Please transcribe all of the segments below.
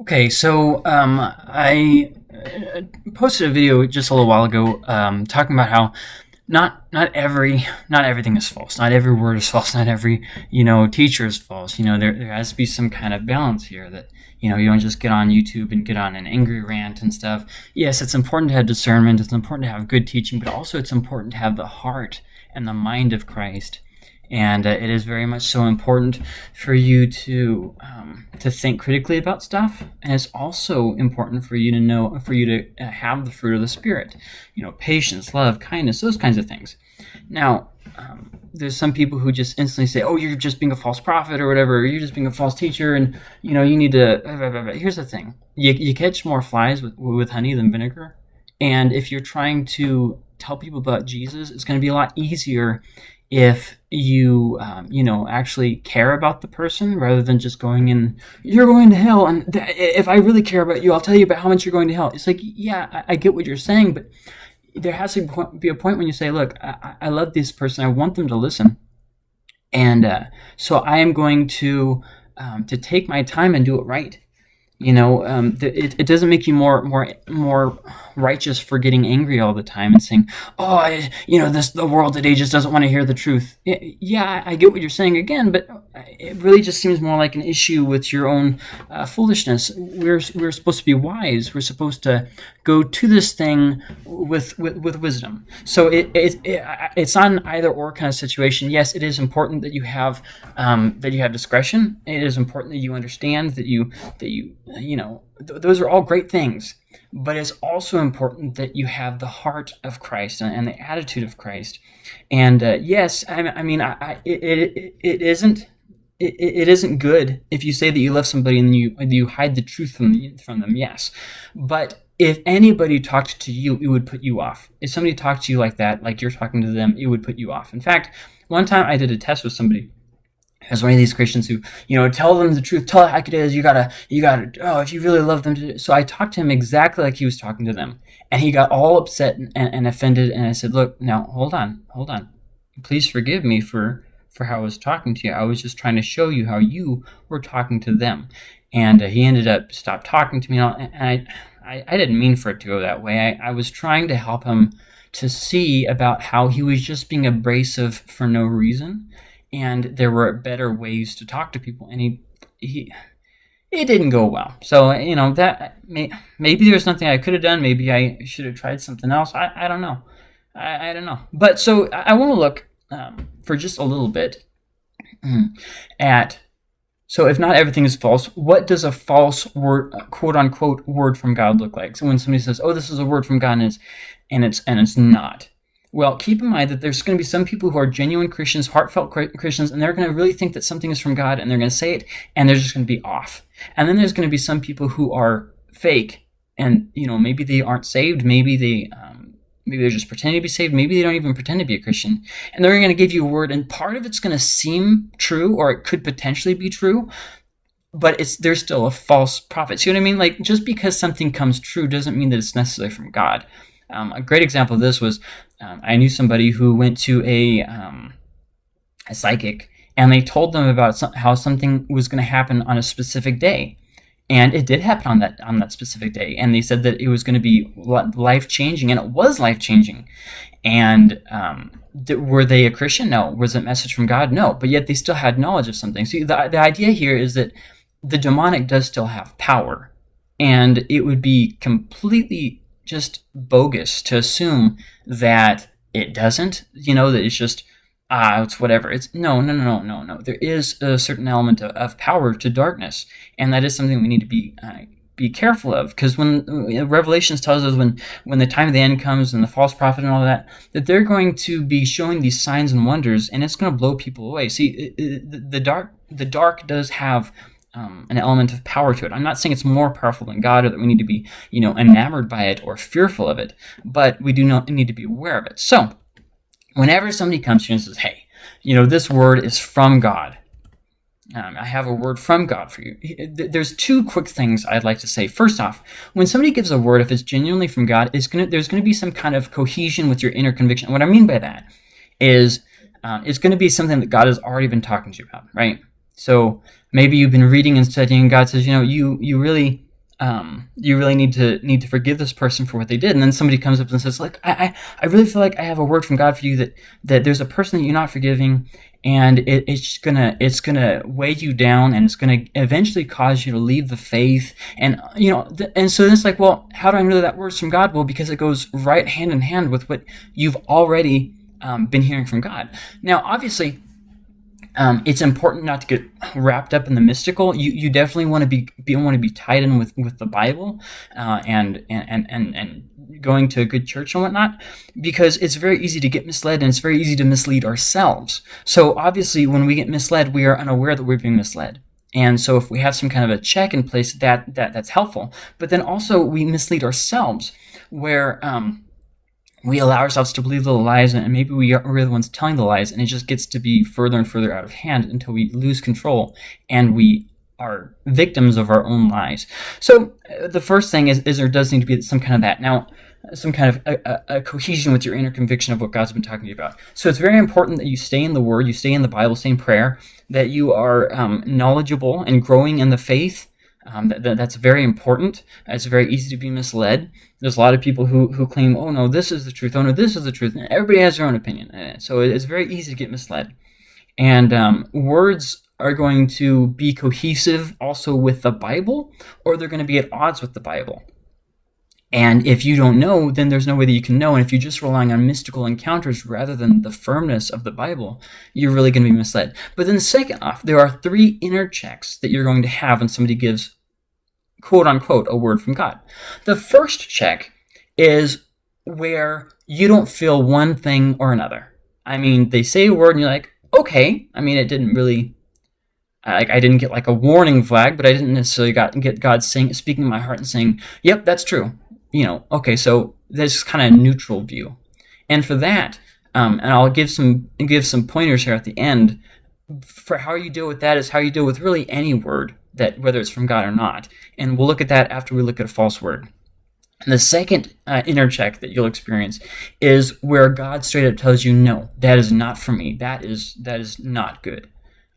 Okay, so um, I uh, posted a video just a little while ago um, talking about how not not every not everything is false. Not every word is false. Not every you know teacher is false. You know there there has to be some kind of balance here that you know you don't just get on YouTube and get on an angry rant and stuff. Yes, it's important to have discernment. It's important to have good teaching, but also it's important to have the heart and the mind of Christ and uh, it is very much so important for you to um, to think critically about stuff. And it's also important for you to know for you to uh, have the fruit of the spirit. You know patience love kindness those kinds of things. Now um, there's some people who just instantly say oh you're just being a false prophet or whatever. Or you're just being a false teacher. And you know you need to here's the thing. You, you catch more flies with, with honey than vinegar. And if you're trying to tell people about jesus it's going to be a lot easier if you um, you know actually care about the person rather than just going in you're going to hell and th- if i really care about you i'll tell you about how much you're going to hell. It's like yeah i, I get what you're saying but there has to be a point when you say look i, I love this person. I want them to listen. And uh, so i am going to um, to take my time and do it right you know um, it, it doesn't make you more more more righteous for getting angry all the time and saying oh I, you know this the world today just doesn't want to hear the truth. Yeah i get what you're saying again but it really just seems more like an issue with your own uh, foolishness. We're we're supposed to be wise. We're supposed to go to this thing with with, with wisdom so it, it, it it's not an either or kind of situation yes it is important that you have um, that you have discretion it is important that you understand that you that you you know, th- those are all great things. But it's also important that you have the heart of Christ and, and the attitude of Christ. And uh, yes, I, I mean, I, I, it, it, isn't it, it isn't good if you say that you love somebody and you you hide the truth from the, from them. Yes, but if anybody talked to you, it would put you off. If somebody talked to you like that, like you're talking to them, it would put you off. In fact, one time I did a test with somebody as one of these Christians who, you know, tell them the truth, tell it like it is. You gotta, you gotta. Oh, if you really love them, so I talked to him exactly like he was talking to them, and he got all upset and, and offended. And I said, "Look, now hold on, hold on. Please forgive me for for how I was talking to you. I was just trying to show you how you were talking to them." And uh, he ended up stopped talking to me, and I, I didn't mean for it to go that way. I, I was trying to help him to see about how he was just being abrasive for no reason and there were better ways to talk to people and he he it didn't go well. So you know that may, maybe there's something i could have done maybe i should have tried something else i, I don't know. I, I don't know. But so i, I want to look um, for just a little bit at so if not everything is false what does a false word quote unquote word from god look like so when somebody says oh this is a word from god and it's and it's and it's not well, keep in mind that there's going to be some people who are genuine Christians, heartfelt Christians, and they're going to really think that something is from God and they're going to say it and they're just going to be off. And then there's going to be some people who are fake and, you know, maybe they aren't saved. Maybe they, um, maybe they're just pretending to be saved. Maybe they don't even pretend to be a Christian. And they're going to give you a word and part of it's going to seem true or it could potentially be true. But it's there's still a false prophet. See what I mean? Like just because something comes true doesn't mean that it's necessarily from God. Um, a great example of this was um, I knew somebody who went to a, um, a psychic and they told them about some, how something was going to happen on a specific day. And it did happen on that on that specific day, and they said that it was going to be life changing, and it was life changing. And um, were they a Christian? No. Was it a message from God? No. But yet they still had knowledge of something. See, the the idea here is that the demonic does still have power, and it would be completely just bogus to assume that it doesn't. You know that it's just ah, it's whatever. It's no, no, no, no, no, no. There is a certain element of, of power to darkness, and that is something we need to be uh, be careful of. Because when uh, Revelations tells us when when the time of the end comes and the false prophet and all that, that they're going to be showing these signs and wonders, and it's going to blow people away. See, it, it, the dark the dark does have um, an element of power to it. I'm not saying it's more powerful than God or that we need to be, you know, enamored by it or fearful of it, but we do not need to be aware of it. So, whenever somebody comes to you and says, "Hey, you know, this word is from God," um, I have a word from God for you. There's two quick things I'd like to say. First off, when somebody gives a word, if it's genuinely from God, it's gonna there's going to be some kind of cohesion with your inner conviction. What I mean by that is um, it's going to be something that God has already been talking to you about, right? So maybe you've been reading and studying, and God says, you know, you you really um, you really need to need to forgive this person for what they did. And then somebody comes up and says, like, I, I, I really feel like I have a word from God for you that that there's a person that you're not forgiving, and it, it's gonna it's gonna weigh you down, and it's gonna eventually cause you to leave the faith. And you know, th- and so then it's like, well, how do I know that that word's from God? Well, because it goes right hand in hand with what you've already um, been hearing from God. Now, obviously um, it's important not to get wrapped up in the mystical. You, you definitely want to be, be want to be tied in with, with the Bible uh, and, and and and going to a good church and whatnot, because it's very easy to get misled and it's very easy to mislead ourselves. So obviously, when we get misled, we are unaware that we're being misled. And so if we have some kind of a check in place, that, that that's helpful. But then also we mislead ourselves, where um, we allow ourselves to believe the lies and maybe we are, we're the ones telling the lies and it just gets to be further and further out of hand until we lose control and we are victims of our own lies so uh, the first thing is, is there does need to be some kind of that now some kind of a, a, a, cohesion with your inner conviction of what God's been talking to you about. So it's very important that you stay in the Word, you stay in the Bible, stay in prayer, that you are um, knowledgeable and growing in the faith, um, that, that, that's very important. It's very easy to be misled. There's a lot of people who, who claim, oh no, this is the truth. Oh no, this is the truth. And everybody has their own opinion. Uh, so it's very easy to get misled. And um, words are going to be cohesive also with the Bible, or they're going to be at odds with the Bible. And if you don't know, then there's no way that you can know. And if you're just relying on mystical encounters rather than the firmness of the Bible, you're really going to be misled. But then, second off, there are three inner checks that you're going to have when somebody gives, quote unquote, a word from God. The first check is where you don't feel one thing or another. I mean, they say a word and you're like, okay. I mean, it didn't really like I didn't get like a warning flag, but I didn't necessarily got get God saying speaking in my heart and saying, "Yep, that's true." you know, okay, so there's kind of a neutral view. And for that, um, and I'll give some give some pointers here at the end for how you deal with that is how you deal with really any word that whether it's from God or not. And we'll look at that after we look at a false word. And the second uh, inner check that you'll experience is where God straight up tells you, "No, that is not for me. That is that is not good."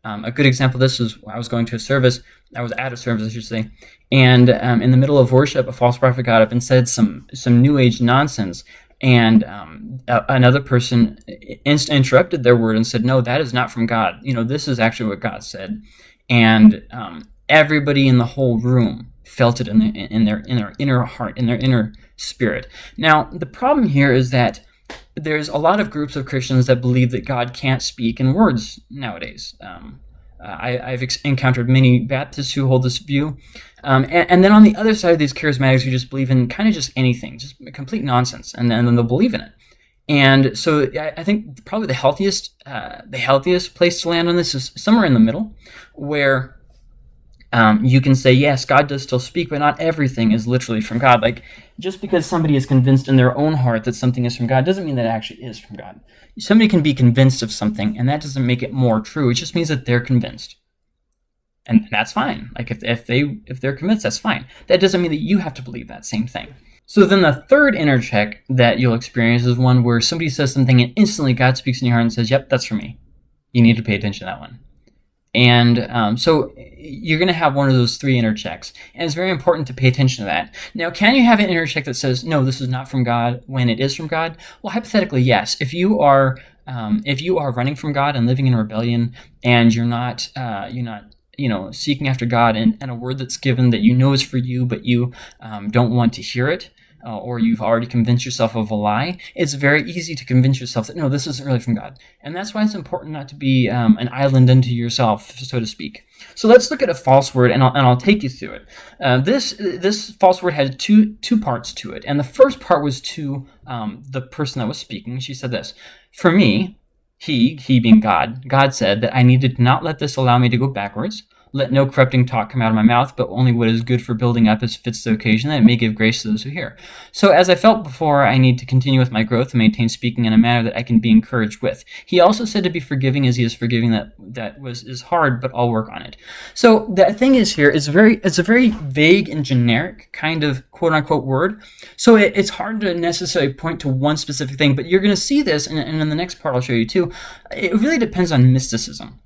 Um, a good example of this is I was going to a service. I was at a service, I should say, and um, in the middle of worship, a false prophet got up and said some some new age nonsense. And um, a- another person inst- interrupted their word and said, "No, that is not from God. You know, this is actually what God said." And um, everybody in the whole room felt it in, the, in their in their inner heart, in their inner spirit. Now, the problem here is that there's a lot of groups of Christians that believe that God can't speak in words nowadays. Um, I, have encountered many Baptists who hold this view. Um, and, and, then on the other side of these charismatics who just believe in kind of just anything, just complete nonsense, and, and then they'll believe in it. And so I, I think probably the healthiest, uh, the healthiest place to land on this is somewhere in the middle, where um, you can say, yes, God does still speak, but not everything is literally from God. Like, just because somebody is convinced in their own heart that something is from God doesn't mean that it actually is from God. Somebody can be convinced of something, and that doesn't make it more true. It just means that they're convinced. And that's fine. Like, if, if, they, if they're convinced, that's fine. That doesn't mean that you have to believe that same thing. So then the third inner check that you'll experience is one where somebody says something and instantly God speaks in your heart and says, yep, that's for me. You need to pay attention to that one. And um, so you're going to have one of those three inner checks. And it's very important to pay attention to that. Now, can you have an inner check that says, no, this is not from God when it is from God? Well, hypothetically, yes. If you are um, if you are running from God and living in rebellion and you're not uh, you're not you know seeking after God and, and a word that's given that you know is for you but you um, don't want to hear it uh, or you've already convinced yourself of a lie, it's very easy to convince yourself that no, this isn't really from God. And that's why it's important not to be um, an island unto yourself, so to speak. So let's look at a false word, and I'll, and I'll take you through it. Uh, this this false word had two two parts to it, and the first part was to um, the person that was speaking. She said this: "For me, he he being God, God said that I needed to not let this allow me to go backwards." Let no corrupting talk come out of my mouth, but only what is good for building up as fits the occasion, that it may give grace to those who hear. So, as I felt before, I need to continue with my growth and maintain speaking in a manner that I can be encouraged with. He also said to be forgiving as he is forgiving. That that was is hard, but I'll work on it. So the thing is here is very it's a very vague and generic kind of quote unquote word. So it, it's hard to necessarily point to one specific thing, but you're going to see this, and, and in the next part I'll show you too. It really depends on mysticism.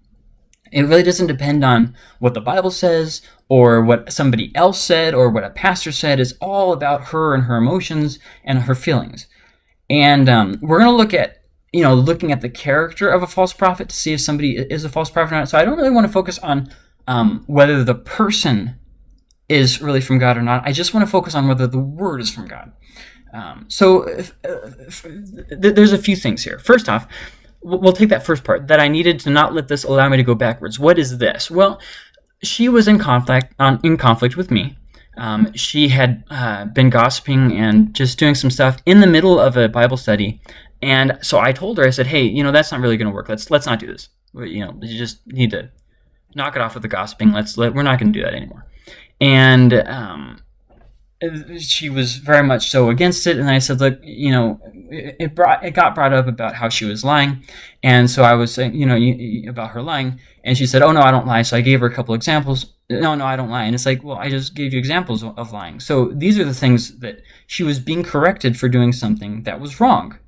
It really doesn't depend on what the Bible says or what somebody else said or what a pastor said. It's all about her and her emotions and her feelings. And um, we're going to look at, you know, looking at the character of a false prophet to see if somebody is a false prophet or not. So I don't really want to focus on um, whether the person is really from God or not. I just want to focus on whether the word is from God. Um, so if, uh, if, th- there's a few things here. First off, we'll take that first part that I needed to not let this allow me to go backwards. What is this? Well, she was in conflict on, in conflict with me. Um, she had uh, been gossiping and just doing some stuff in the middle of a Bible study, and so I told her, I said, "Hey, you know that's not really going to work. Let's let's not do this. You know, you just need to knock it off with the gossiping. Let's let, we're not going to do that anymore." And um, she was very much so against it and i said look you know it brought it got brought up about how she was lying and so i was saying you know about her lying and she said oh no i don't lie so i gave her a couple examples. No no i don't lie and it's like well i just gave you examples of lying. So these are the things that she was being corrected for doing something that was wrong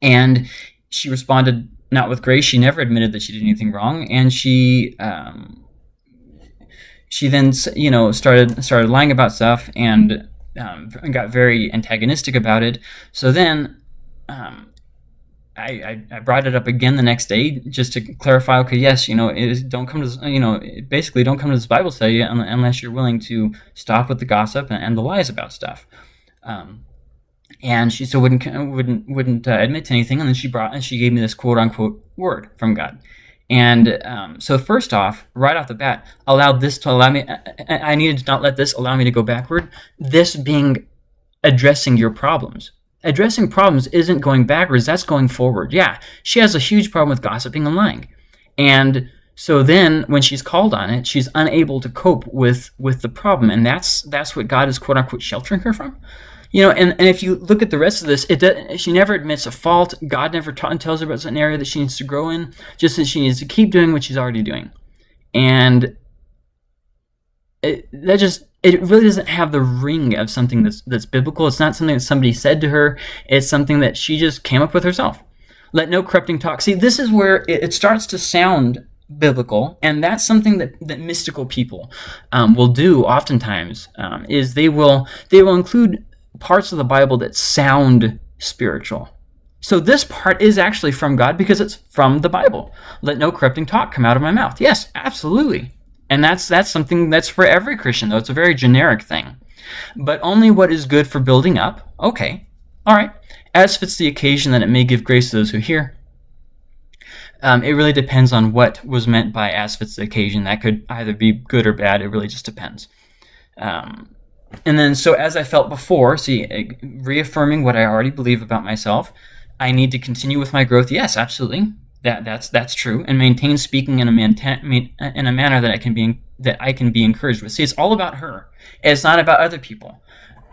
and she responded not with grace. She never admitted that she did anything wrong and she um, she then you know started started lying about stuff and um, got very antagonistic about it. So then um, I, I, I, brought it up again the next day just to clarify. Okay, yes, you know, don't come to you know basically don't come to this Bible study unless you're willing to stop with the gossip and, and the lies about stuff. Um, and she still wouldn't wouldn't wouldn't uh, admit to anything. And then she brought and she gave me this quote unquote word from God. And um, so, first off, right off the bat, allowed this to allow me. I, I needed to not let this allow me to go backward. This being addressing your problems. Addressing problems isn't going backwards, that's going forward. Yeah, she has a huge problem with gossiping and lying. And so then when she's called on it, she's unable to cope with with the problem. And that's that's what God is quote unquote sheltering her from. You know, and, and if you look at the rest of this, it does, she never admits a fault. God never ta- tells her about an area that she needs to grow in, just that she needs to keep doing what she's already doing. And it, that just it really doesn't have the ring of something that's that's biblical. It's not something that somebody said to her. It's something that she just came up with herself. Let no corrupting talk. See, this is where it, it starts to sound biblical, and that's something that, that mystical people um, will do oftentimes. Um, is they will they will include parts of the Bible that sound spiritual. So this part is actually from God because it's from the Bible. Let no corrupting talk come out of my mouth. Yes, absolutely. And that's that's something that's for every Christian though. It's a very generic thing. But only what is good for building up. Okay. All right. As fits the occasion that it may give grace to those who hear. Um, it really depends on what was meant by as fits the occasion. That could either be good or bad. It really just depends. Um, and then, so as I felt before, see, uh, reaffirming what I already believe about myself, I need to continue with my growth. Yes, absolutely. That that's that's true, and maintain speaking in a man, in a manner that I can be that I can be encouraged with. See, it's all about her. It's not about other people.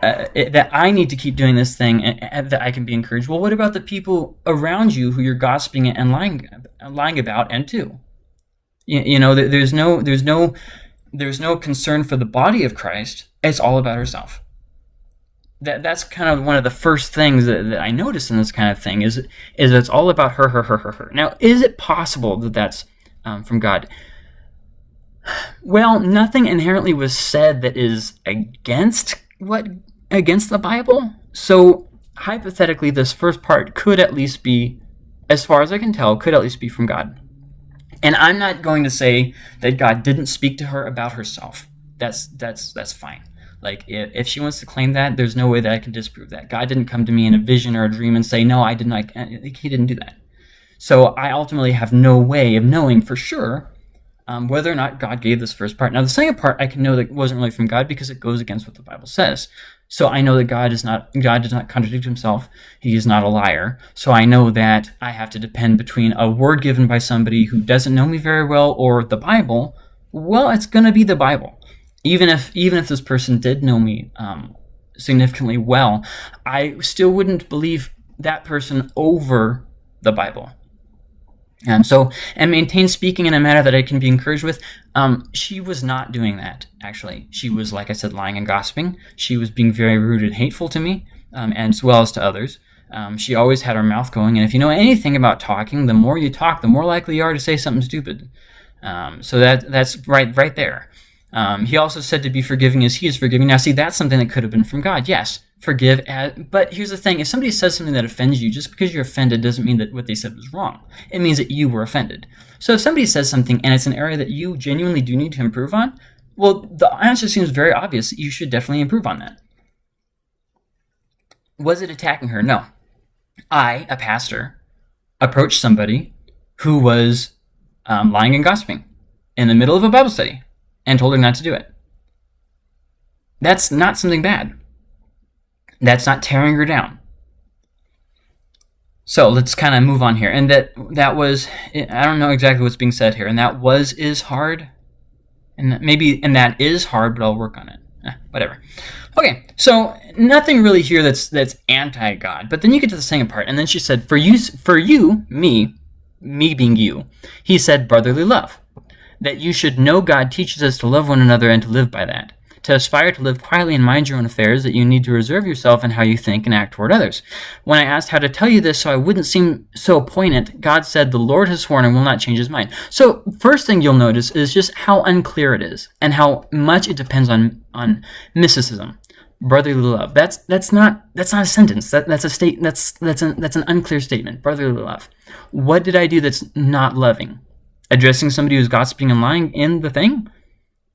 Uh, it, that I need to keep doing this thing and, and, that I can be encouraged. Well, what about the people around you who you're gossiping and lying lying about and to? You, you know, there's no there's no there's no concern for the body of Christ. It's all about herself. That that's kind of one of the first things that, that I notice in this kind of thing is is it's all about her, her, her, her, her. Now, is it possible that that's um, from God? Well, nothing inherently was said that is against what against the Bible. So hypothetically, this first part could at least be, as far as I can tell, could at least be from God. And I'm not going to say that God didn't speak to her about herself. That's that's that's fine. Like if, if she wants to claim that, there's no way that I can disprove that. God didn't come to me in a vision or a dream and say, "No, I didn't." I, he didn't do that. So I ultimately have no way of knowing for sure um, whether or not God gave this first part. Now, the second part I can know that wasn't really from God because it goes against what the Bible says. So I know that God is not God does not contradict himself. He is not a liar. So I know that I have to depend between a word given by somebody who doesn't know me very well or the Bible. Well, it's going to be the Bible. Even if even if this person did know me um, significantly well, I still wouldn't believe that person over the Bible. Um, so, and maintain speaking in a manner that I can be encouraged with. Um, she was not doing that, actually. She was, like I said, lying and gossiping. She was being very rude and hateful to me, um, and as well as to others. Um, she always had her mouth going, and if you know anything about talking, the more you talk, the more likely you are to say something stupid. Um, so that that's right right there. Um, he also said to be forgiving as he is forgiving. Now, see, that's something that could have been from God. Yes, forgive. But here's the thing: if somebody says something that offends you, just because you're offended doesn't mean that what they said was wrong. It means that you were offended. So if somebody says something and it's an area that you genuinely do need to improve on, well, the answer seems very obvious. You should definitely improve on that. Was it attacking her? No. I, a pastor, approached somebody who was um, lying and gossiping in the middle of a Bible study and told her not to do it. That's not something bad. That's not tearing her down. So let's kind of move on here. And that that was I don't know exactly what's being said here. And that was is hard. And maybe and that is hard, but I'll work on it. Eh, whatever. Okay, so nothing really here that's that's anti-God. But then you get to the second part, and then she said, "For you, for you, me, me being you," he said, "brotherly love." that you should know God teaches us to love one another and to live by that. To aspire to live quietly and mind your own affairs, that you need to reserve yourself in how you think and act toward others. When I asked how to tell you this so I wouldn't seem so poignant, God said, The Lord has sworn and will not change his mind. So, first thing you'll notice is just how unclear it is and how much it depends on, on mysticism brotherly love. That's that's not that's not a sentence. That that's a state that's that's an that's an unclear statement. Brotherly love. What did I do that's not loving? addressing somebody who's gossiping and lying in the thing.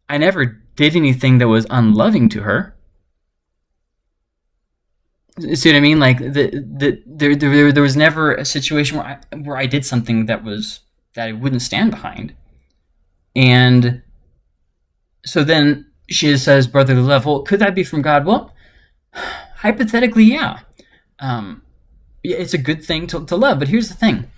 I never did anything that was unloving to her. See what I mean? Like the the there there, there was never a situation where I where I did something that was that I wouldn't stand behind. And so then she says brotherly love. Well, could that be from God? Well, hypothetically, yeah. Um, it's a good thing to, to love. But here's the thing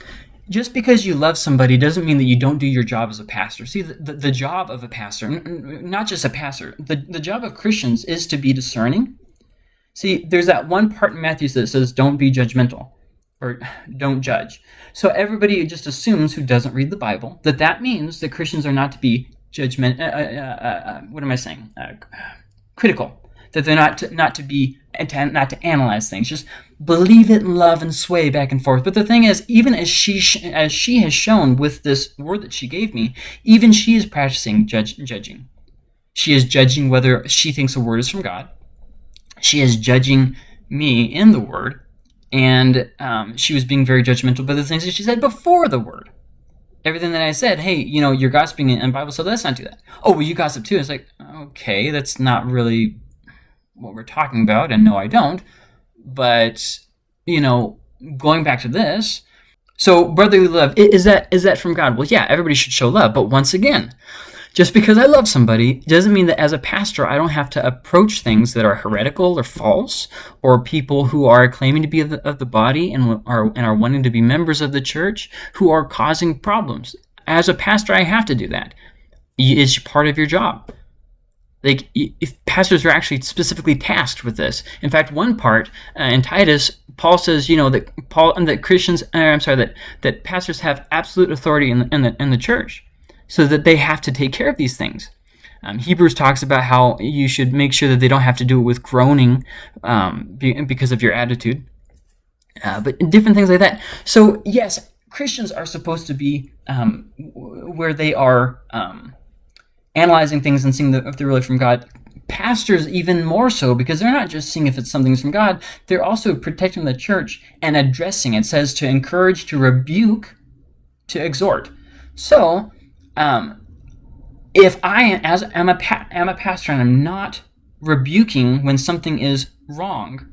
just because you love somebody doesn't mean that you don't do your job as a pastor. See, the, the, the job of a pastor, not just a pastor, the, the job of Christians is to be discerning. See, there's that one part in Matthew that says, don't be judgmental or don't judge. So everybody just assumes who doesn't read the Bible that that means that Christians are not to be judgment. Uh, uh, uh, uh what am I saying? Uh, critical. That they're not to, not to be to, not to analyze things. Just believe it, and love, and sway back and forth. But the thing is, even as she as she has shown with this word that she gave me, even she is practicing judge, judging. She is judging whether she thinks a word is from God. She is judging me in the word, and um, she was being very judgmental by the things that she said before the word. Everything that I said, hey, you know, you're gossiping, and Bible said, let's not do that. Oh, well, you gossip too. It's like, okay, that's not really what we're talking about, and no, I don't. But you know, going back to this, so brotherly love is that is that from God? Well, yeah, everybody should show love, but once again, just because I love somebody doesn't mean that as a pastor I don't have to approach things that are heretical or false, or people who are claiming to be of the, of the body and are and are wanting to be members of the church who are causing problems. As a pastor, I have to do that. It's part of your job. Like, if pastors are actually specifically tasked with this. In fact, one part uh, in Titus, Paul says, you know, that Paul and that Christians, uh, I'm sorry, that that pastors have absolute authority in the, in the in the church, so that they have to take care of these things. Um, Hebrews talks about how you should make sure that they don't have to do it with groaning um, because of your attitude, uh, but different things like that. So yes, Christians are supposed to be um, where they are um, analyzing things and seeing if they're really from God. Pastors, even more so, because they're not just seeing if it's something's from God, they're also protecting the church and addressing. It says to encourage, to rebuke, to exhort. So, um, if I, as am a, pa- am a pastor and I'm not rebuking when something is wrong,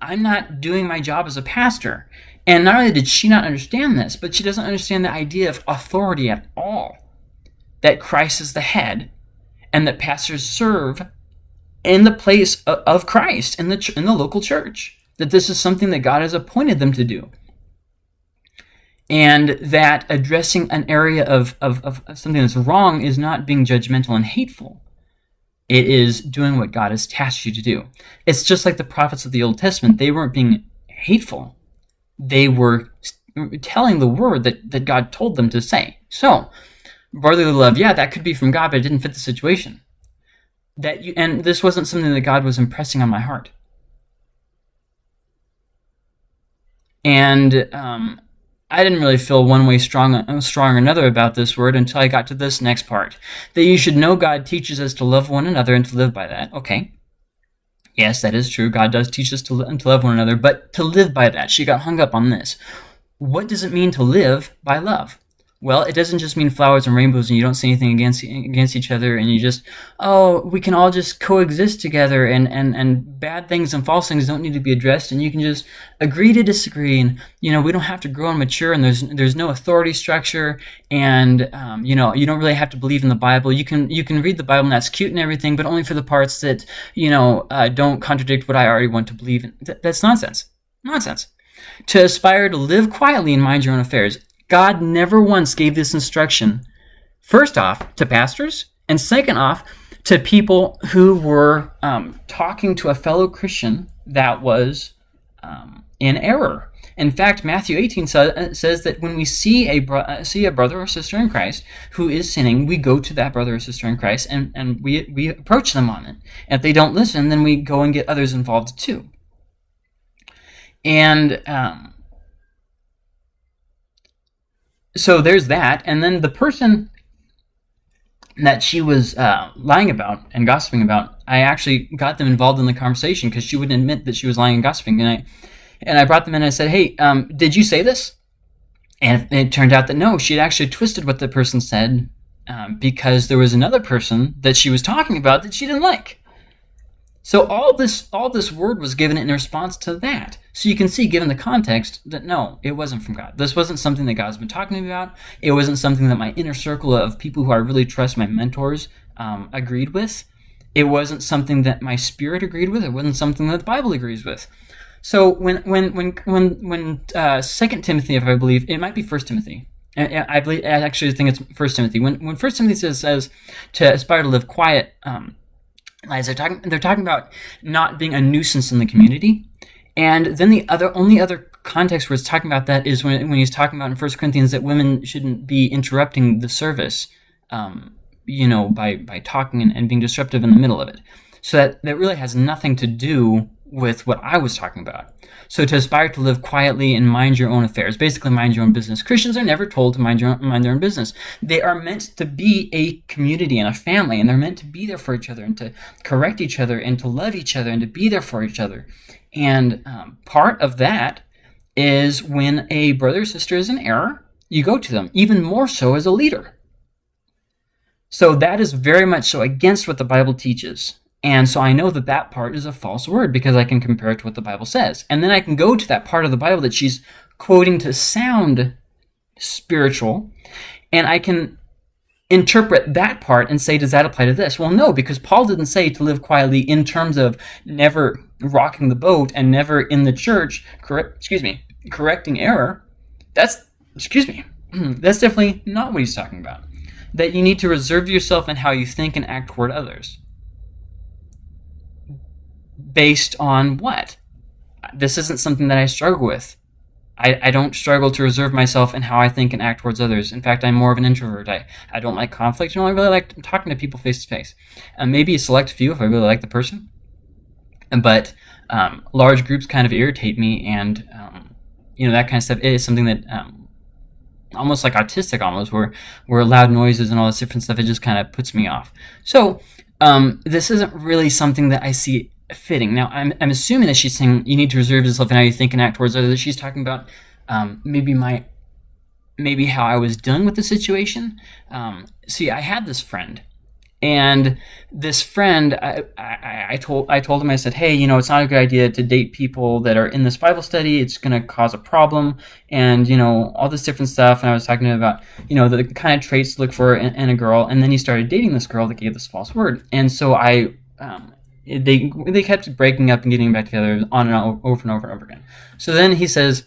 I'm not doing my job as a pastor. And not only did she not understand this, but she doesn't understand the idea of authority at all that Christ is the head and that pastors serve in the place of Christ in the in the local church. That this is something that God has appointed them to do. And that addressing an area of, of, of something that's wrong is not being judgmental and hateful. It is doing what God has tasked you to do. It's just like the prophets of the Old Testament. They weren't being hateful. They were telling the word that, that God told them to say. So, brotherly love, yeah, that could be from God, but it didn't fit the situation. That you, and this wasn't something that God was impressing on my heart. And um, I didn't really feel one way strong, strong or another about this word until I got to this next part. That you should know God teaches us to love one another and to live by that. Okay. Yes, that is true. God does teach us to, to love one another, but to live by that. She got hung up on this. What does it mean to live by love? Well, it doesn't just mean flowers and rainbows and you don't say anything against against each other and you just, oh, we can all just coexist together and, and, and bad things and false things don't need to be addressed and you can just agree to disagree and, you know, we don't have to grow and mature and there's there's no authority structure and, um, you know, you don't really have to believe in the Bible. You can you can read the Bible and that's cute and everything, but only for the parts that, you know, uh, don't contradict what I already want to believe in. Th that's nonsense. Nonsense. To aspire to live quietly and mind your own affairs God never once gave this instruction, first off, to pastors, and second off, to people who were um, talking to a fellow Christian that was um, in error. In fact, Matthew 18 sa- says that when we see a, bro- uh, see a brother or sister in Christ who is sinning, we go to that brother or sister in Christ and, and we, we approach them on it. And if they don't listen, then we go and get others involved too. And um, so there's that, and then the person that she was uh, lying about and gossiping about, I actually got them involved in the conversation because she wouldn't admit that she was lying and gossiping, and I and I brought them in and I said, "Hey, um, did you say this?" And it turned out that no, she had actually twisted what the person said um, because there was another person that she was talking about that she didn't like. So all this all this word was given in response to that. So you can see, given the context, that no, it wasn't from God. This wasn't something that God's been talking to me about. It wasn't something that my inner circle of people who I really trust, my mentors, um, agreed with. It wasn't something that my spirit agreed with. It wasn't something that the Bible agrees with. So when when when when when uh, Second Timothy, if I believe, it might be First Timothy. I, believe I actually think it's First Timothy. When when First Timothy says, says to aspire to live quiet. Um, as they're talking, they're talking about not being a nuisance in the community. And then the other only other context where it's talking about that is when, when he's talking about in First Corinthians that women shouldn't be interrupting the service, um, you know, by, by talking and, and being disruptive in the middle of it. So that, that really has nothing to do with what I was talking about. So to aspire to live quietly and mind your own affairs, basically mind your own business. Christians are never told to mind your own, mind their own business. They are meant to be a community and a family, and they're meant to be there for each other and to correct each other and to love each other and to be there for each other. And um, part of that is when a brother or sister is in error, you go to them, even more so as a leader. So that is very much so against what the Bible teaches. And so I know that that part is a false word because I can compare it to what the Bible says. And then I can go to that part of the Bible that she's quoting to sound spiritual, and I can interpret that part and say, does that apply to this? Well, no, because Paul didn't say to live quietly in terms of never rocking the boat and never in the church, correct, excuse me, correcting error. That's, excuse me, that's definitely not what he's talking about. That you need to reserve yourself in how you think and act toward others based on what? This isn't something that I struggle with. I, I don't struggle to reserve myself in how I think and act towards others. In fact, I'm more of an introvert. I, I don't like conflict. I don't really like talking to people face to face. And Maybe a select few if I really like the person. But um, large groups kind of irritate me, and um, you know that kind of stuff is something that um, almost like autistic, almost where where loud noises and all this different stuff it just kind of puts me off. So um, this isn't really something that I see fitting. Now, I'm, I'm assuming that she's saying you need to reserve yourself in how you think and act towards others. She's talking about um, maybe my, maybe how I was dealing with the situation. Um, see, I had this friend, and this friend, I, I, I, told, I told him, I said, hey, you know, it's not a good idea to date people that are in this Bible study. It's going to cause a problem, and you know, all this different stuff. And I was talking to him about, you know, the kind of traits to look for in, in a girl. And then he started dating this girl that gave this false word, and so I. Um, they they kept breaking up and getting back together on and on, over and over and over again. So then he says,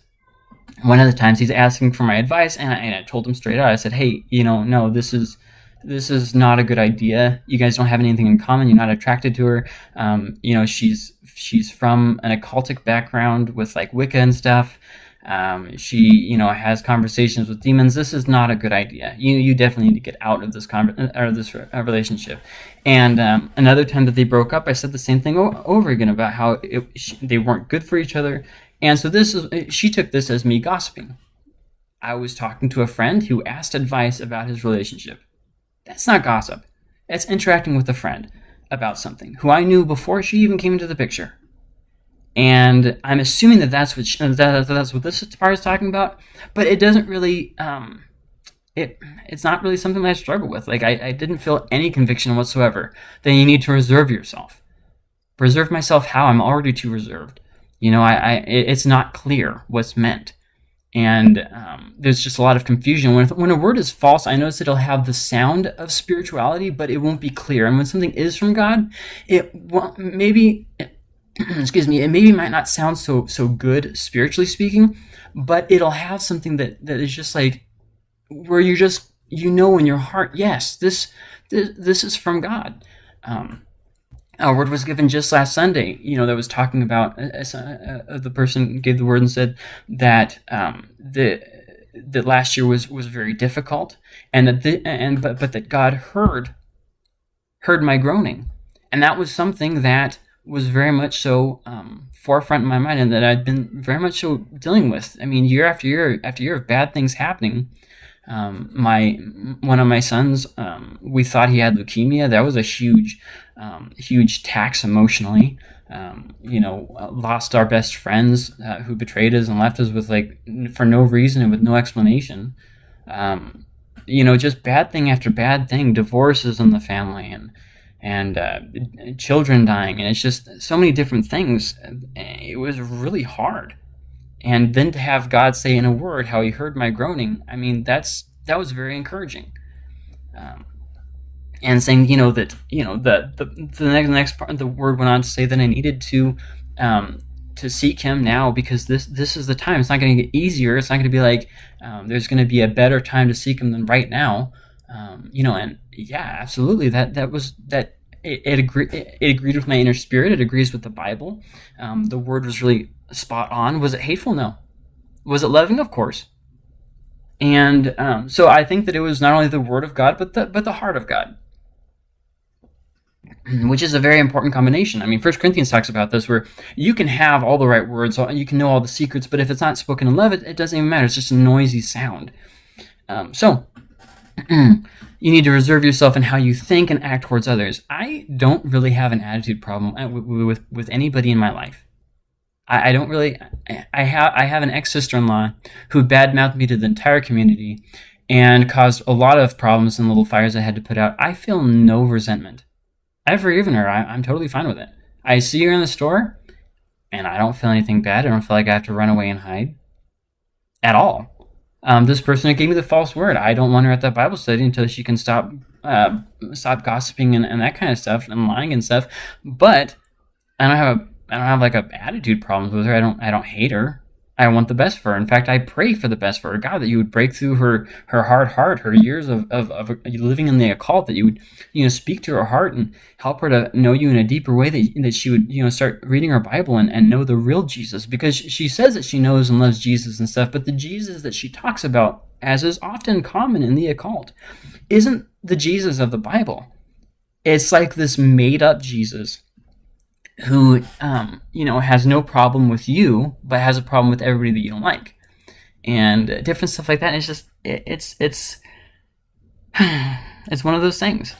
one of the times he's asking for my advice, and I, and I told him straight out. I said, "Hey, you know, no, this is this is not a good idea. You guys don't have anything in common. You're not attracted to her. Um, you know, she's she's from an occultic background with like Wicca and stuff. Um, she, you know, has conversations with demons. This is not a good idea. You, you definitely need to get out of this con- or this re- uh, relationship. And um, another time that they broke up, I said the same thing over again about how it, she, they weren't good for each other. And so this is she took this as me gossiping. I was talking to a friend who asked advice about his relationship. That's not gossip. That's interacting with a friend about something who I knew before she even came into the picture. And I'm assuming that that's what she, that, that's what this part is talking about, but it doesn't really um, it it's not really something that I struggle with. Like I, I didn't feel any conviction whatsoever that you need to reserve yourself. Reserve myself how? I'm already too reserved. You know, I, I it's not clear what's meant and um, there's just a lot of confusion. When, when a word is false, I notice it'll have the sound of spirituality, but it won't be clear. And when something is from God, it won't, maybe, excuse me, it maybe might not sound so so good spiritually speaking, but it'll have something that that is just like where you just you know in your heart, yes, this this, this is from God. Um, a word was given just last Sunday, you know, that was talking about uh, uh, uh, the person gave the word and said that um, the that last year was was very difficult, and that the, and but but that God heard heard my groaning, and that was something that was very much so um, forefront in my mind, and that I'd been very much so dealing with. I mean, year after year after year of bad things happening, um, my one of my sons, um, we thought he had leukemia. That was a huge, um, huge tax emotionally. Um, you know, lost our best friends uh, who betrayed us and left us with like for no reason and with no explanation. Um, you know, just bad thing after bad thing. Divorces in the family and and uh, children dying, and it's just so many different things. It was really hard and then to have God say in a word how He heard my groaning, I mean that's that was very encouraging. Um, and saying you know that you know the the, the next next part the word went on to say that I needed to um, to seek Him now because this this is the time. It's not going to get easier. It's not going to be like um, there's going to be a better time to seek Him than right now. Um, you know, and yeah, absolutely. That that was that it, it, agree, it, it agreed with my inner spirit. It agrees with the Bible. Um, the word was really spot on. Was it hateful? No. Was it loving? Of course. And um, so I think that it was not only the word of God, but the but the heart of God, which is a very important combination. I mean, First Corinthians talks about this, where you can have all the right words, you can know all the secrets, but if it's not spoken in love, it, it doesn't even matter. It's just a noisy sound. Um, so you need to reserve yourself in how you think and act towards others. I don't really have an attitude problem uh, with with, with anybody in my life. I, I don't really. I have I have an ex sister in law who badmouthed me to the entire community and caused a lot of problems and little fires I had to put out. I feel no resentment. I've forgiven her. I, I'm totally fine with it. I see her in the store, and I don't feel anything bad. I don't feel like I have to run away and hide at all. Um, this person gave me the false word. I don't want her at that Bible study until she can stop uh, stop gossiping and, and that kind of stuff and lying and stuff. But I don't have a I don't have like a attitude problems with her. I don't I don't hate her. I want the best for her. In fact, I pray for the best for her. God, that you would break through her her hard heart, her years of, of, of living in the occult, that you would, you know, speak to her heart and help her to know you in a deeper way, that, that she would, you know, start reading her Bible and, and know the real Jesus. Because she says that she knows and loves Jesus and stuff, but the Jesus that she talks about, as is often common in the occult, isn't the Jesus of the Bible. It's like this made up Jesus who um, you know has no problem with you, but has a problem with everybody that you don't like, and different stuff like that. It's just it, it's it's it's one of those things.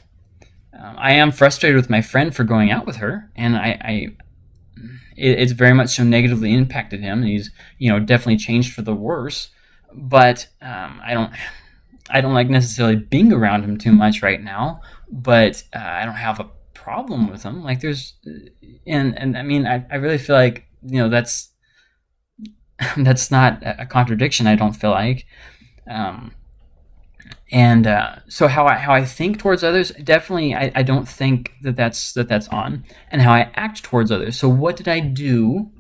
Um, I am frustrated with my friend for going out with her, and I, I it, it's very much so negatively impacted him. And he's you know definitely changed for the worse. But um, I don't I don't like necessarily being around him too much right now. But uh, I don't have a problem with them. Like there's, and and I mean, I, I really feel like you know that's that's not a contradiction. I don't feel like, um, and uh, so how I how I think towards others, definitely I, I don't think that that's that that's on, and how I act towards others. So what did I do?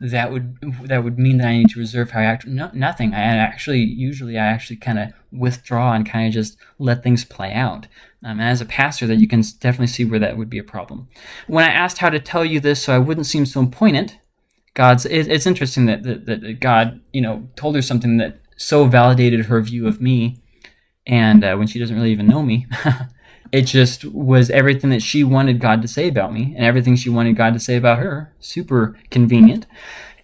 That would that would mean that I need to reserve how I act. No, nothing. I actually usually I actually kind of withdraw and kind of just let things play out. Um, as a pastor, that you can definitely see where that would be a problem. When I asked how to tell you this so I wouldn't seem so poignant, God's it, it's interesting that, that that God you know told her something that so validated her view of me, and uh, when she doesn't really even know me. it just was everything that she wanted God to say about me and everything she wanted God to say about her. Super convenient.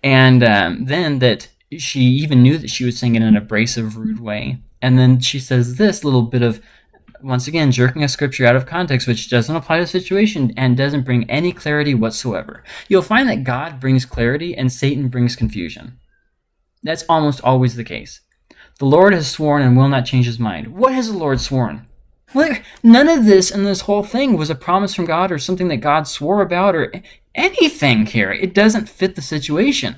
And um, then that she even knew that she was saying it in an abrasive, rude way. And then she says this little bit of, once again, jerking a scripture out of context, which doesn't apply to the situation and doesn't bring any clarity whatsoever. You'll find that God brings clarity and Satan brings confusion. That's almost always the case. The Lord has sworn and will not change his mind. What has the Lord sworn? Well, none of this and this whole thing was a promise from God or something that God swore about or anything here. It doesn't fit the situation.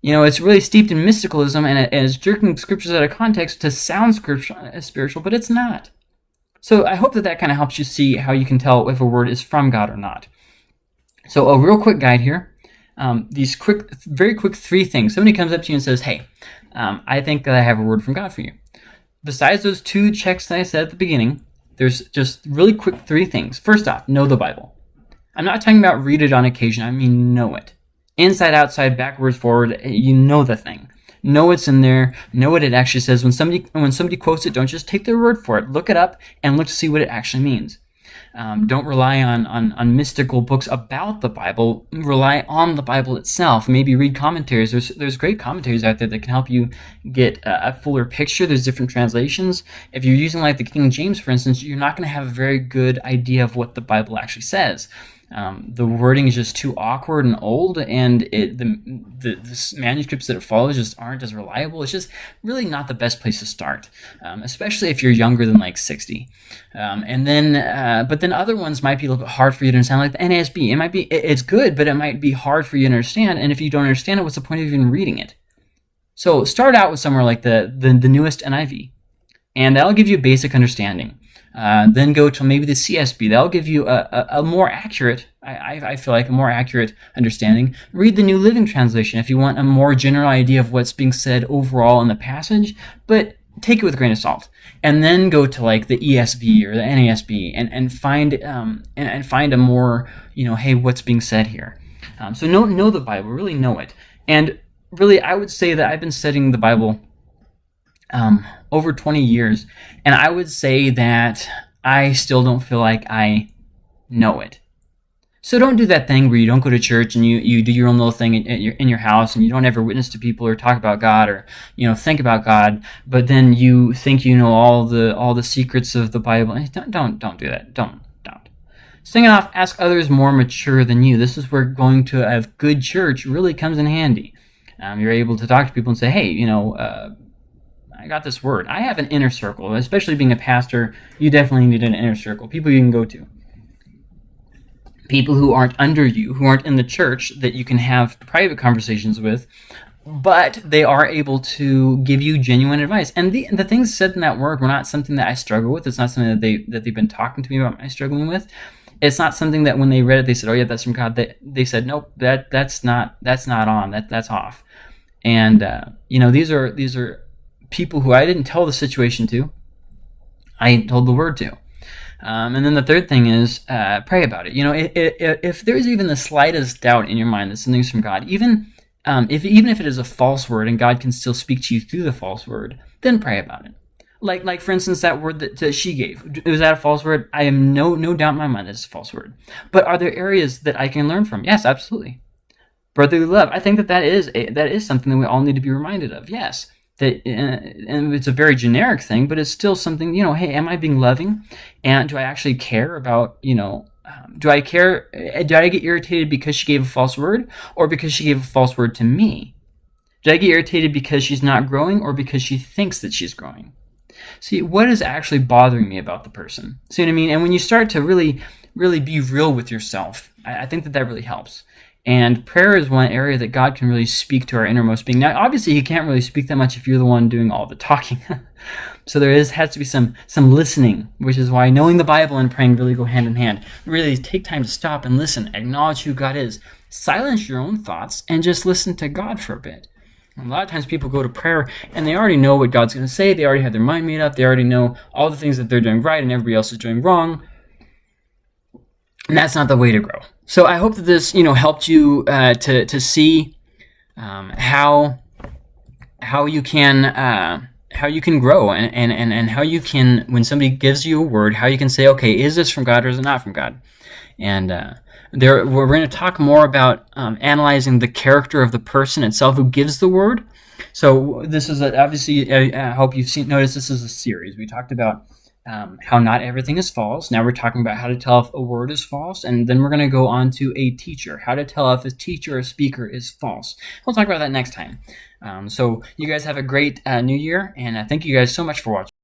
You know, it's really steeped in mysticalism and it's jerking scriptures out of context to sound spiritual, but it's not. So I hope that that kind of helps you see how you can tell if a word is from God or not. So a real quick guide here. Um, these quick, very quick three things. Somebody comes up to you and says, hey, um, I think that I have a word from God for you. Besides those two checks that I said at the beginning, there's just really quick three things. First off, know the Bible. I'm not talking about read it on occasion, I mean know it. Inside, outside, backwards, forward, eh, you know the thing. Know what's in there, know what it actually says. When somebody when somebody quotes it, don't just take their word for it. Look it up and look to see what it actually means. Um, don't rely on, on, on mystical books about the Bible. Rely on the Bible itself. Maybe read commentaries. There's there's great commentaries out there that can help you get a, a fuller picture. There's different translations. If you're using like the King James, for instance, you're not going to have a very good idea of what the Bible actually says. Um, the wording is just too awkward and old, and it, the, the, the, manuscripts that it follows just aren't as reliable. It's just really not the best place to start, um, especially if you're younger than like 60. Um, and then, uh, but then other ones might be a little bit hard for you to understand, like the NASB. It might be, it, it's good, but it might be hard for you to understand. And if you don't understand it, what's the point of even reading it? So start out with somewhere like the, the, the newest NIV, and that'll give you a basic understanding. Uh, then go to maybe the CSB. That'll give you a, a, a more accurate, I, I, feel like, a more accurate understanding. Read the New Living Translation if you want a more general idea of what's being said overall in the passage, but take it with a grain of salt. And then go to like the ESV or the NASB and, and find um, and, and find a more, you know, hey, what's being said here. Um, so know, know the Bible, really know it. And really, I would say that I've been studying the Bible um, over 20 years. And I would say that I still don't feel like I know it. So don't do that thing where you don't go to church and you, you do your own little thing in, your, in your house and you don't ever witness to people or talk about God or you know think about God, but then you think you know all the all the secrets of the Bible. Eh, don't don't don't do that. Don't don't. It off. Ask others more mature than you. This is where going to a good church really comes in handy. Um, you're able to talk to people and say, hey, you know. Uh, I got this word. I have an inner circle, especially being a pastor. You definitely need an inner circle, people you can go to. People who aren't under you, who aren't in the church that you can have private conversations with, but they are able to give you genuine advice. And the the things said in that word were not something that I struggle with. It's not something that they that they've been talking to me about my struggling with. It's not something that when they read it they said, "Oh yeah, that's from God." They they said, "Nope, that that's not that's not on. That that's off." And uh, you know these are these are people who I didn't tell the situation to, I told the word to. Um, and then the third thing is uh, pray about it. You know, if, if, if, there's even the slightest doubt in your mind that something's from God, even um, if even if it is a false word and God can still speak to you through the false word, then pray about it. Like like for instance that word that, that she gave was that a false word? I am no no doubt in my mind that it's a false word. But are there areas that I can learn from? Yes, absolutely. Brotherly love. I think that that is a, that is something that we all need to be reminded of. Yes that uh, and it's a very generic thing but it's still something you know hey am i being loving? And do i actually care about you know um, do i care uh, do i get irritated because she gave a false word or because she gave a false word to me? Do i get irritated because she's not growing or because she thinks that she's growing? See what is actually bothering me about the person? See what i mean? And when you start to really really be real with yourself i, I think that that really helps and prayer is one area that God can really speak to our innermost being. Now, obviously, He can't really speak that much if you're the one doing all the talking. so there is has to be some some listening, which is why knowing the Bible and praying really go hand in hand. Really take time to stop and listen, acknowledge who God is, silence your own thoughts, and just listen to God for a bit. A lot of times people go to prayer and they already know what God's going to say. They already have their mind made up. They already know all the things that they're doing right and everybody else is doing wrong. And that's not the way to grow. So I hope that this, you know, helped you uh, to to see um, how how you can uh, how you can grow and, and, and, and how you can when somebody gives you a word, how you can say, okay, is this from God or is it not from God? And uh, there we're going to talk more about um, analyzing the character of the person itself who gives the word. So this is a, obviously I, I hope you've seen noticed this is a series. We talked about um, how not everything is false. Now we're talking about how to tell if a word is false, and then we're going to go on to a teacher, how to tell if a teacher or a speaker is false. We'll talk about that next time. Um, so you guys have a great uh, new year, and uh, thank you guys so much for watching.